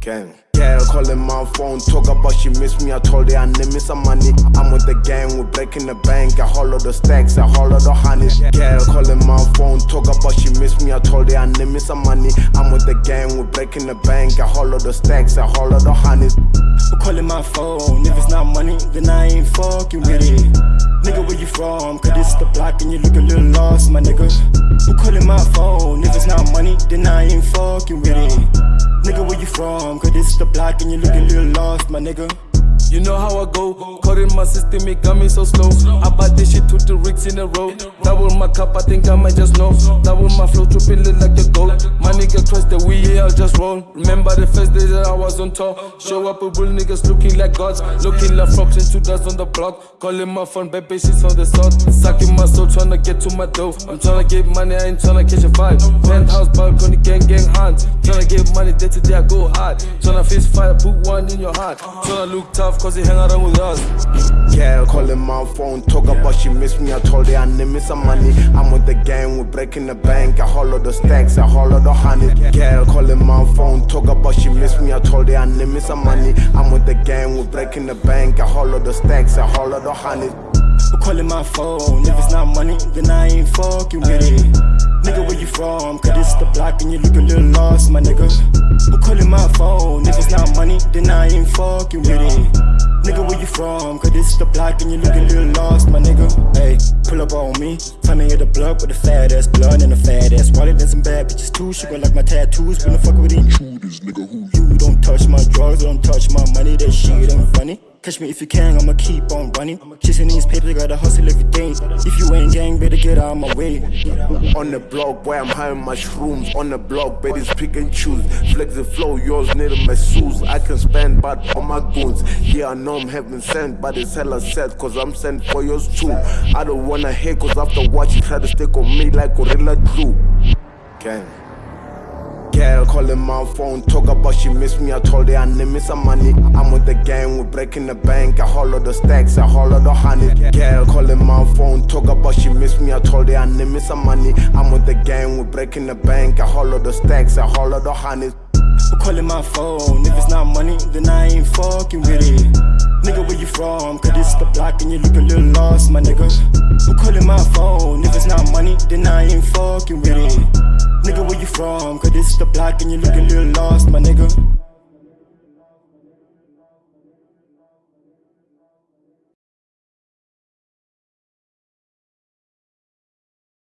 Gang. Girl calling my phone, talk about she miss me. I told her I need me some money. I'm with the gang, we're breaking the bank. I hollow the stacks, I hollow the honeys. Girl calling my phone, talk about she miss me. I told her I need me some money. I'm with the gang, we're breaking the bank. I hollow the stacks, I hollow the honeys. Who calling my phone? If it's not money, then I ain't fucking with it. Nigga, where you from? Cause this the block and you look a little lost, my nigga. Who calling my phone? If it's not money, then I ain't fucking with it. Nigga, where you from? Cause this the block and you look a little lost, my nigga. You know how I go. Caught in my system, it got me so slow. I bought this shit to the rigs in a row. Double my cup, I think I might just know. Double my flow, triple it like a gold. My nigga cross the wheel, yeah, I'll just roll. Remember the first day that I was on top. Show up with real niggas looking like gods. Looking like frogs and two dots on the block. Calling my phone, baby, she's on the salt. Sucking my soul, trying to get to my dough. I'm trying to get money, I ain't trying to catch a vibe. Penthouse, balcony, gang, gang, hands. Trying to get money, day to day, I go hard. Trying to face fire, put one in your heart. Trying to look tough, cause he hang around with us. Girl calling my phone, talk about she miss me. I told her I need me some money. I'm with the gang, we're breaking the bank. I hollow the stacks, I hollow the honey. Girl calling my phone, talk about she miss me. I told her I need me some money. I'm with the gang, we're breaking the bank. I hollow the stacks, I hollow the honey. Who calling my phone? If it's not money, then I ain't fucking with it. Nigga, where you from? Cause this the block and you look a little lost, my nigga. Who calling my phone? If it's not money, then I ain't fucking with it. Nigga, where you from? Cause this is the block and you look a little lost, my nigga. Hey, pull up on me. Tell me the block with a fat ass blunt and a fat ass wallet and some bad bitches too. She gon' like my tattoos. When the fuck with intruders, nigga. Who you? Don't touch my drugs, don't touch my money. That shit ain't funny. Catch me if you can, I'ma keep on running. Chasing these papers, gotta hustle every day. If you ain't gang, better get out of my way. On the block boy, I'm high mushrooms. On the block, babies pick and choose. Flex the flow, yours need my shoes. I can spend, but on my goons. Yeah, I know I'm heaven sent, but it's hella sad, cause I'm sent for yours too. I don't wanna hate, cause after watch, you try to stick on me like Gorilla Glue. Gang. Girl calling my phone, talk about she miss me. I told her I need me some money. I'm with the gang, we're breaking the bank. I hollow the stacks, I hollow the honey. Girl calling my phone, talk about she miss me. I told her I need me some money. I'm with the gang, we're breaking the bank. I hollow the stacks, I hollow the honey. Calling my phone? If it's not money, then I ain't fucking with it. Nigga, where you from? Cause this the block and you look a little lost, my nigga. Who calling my phone? If it's not money, then I ain't fucking with it. Nigga, where you from? Cause this the block and you look a little lost, my nigga.